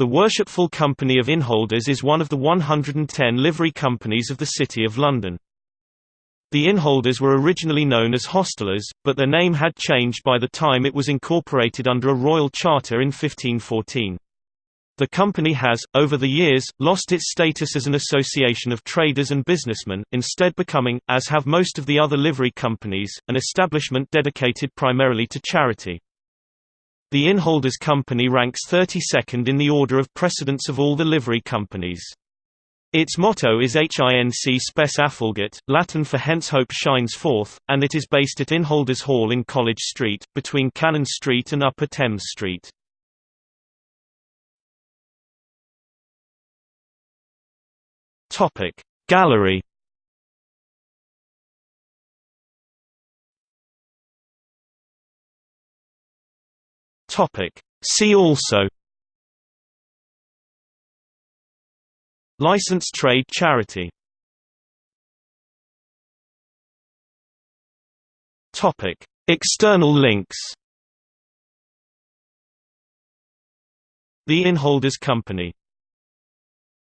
The Worshipful Company of Innholders is one of the 110 livery companies of the City of London. The Innholders were originally known as Hostelers, but their name had changed by the time it was incorporated under a royal charter in 1514. The company has, over the years, lost its status as an association of traders and businessmen, instead becoming, as have most of the other livery companies, an establishment dedicated primarily to charity. The Innholders Company ranks 32nd in the order of precedence of all the livery companies. Its motto is Hinc Spes Affulget, Latin for Hence Hope Shines Forth, and it is based at Innholders Hall in College Street, between Cannon Street and Upper Thames Street. Gallery Topic. See also. Licensed trade charity. Topic. External links. The Innholders Company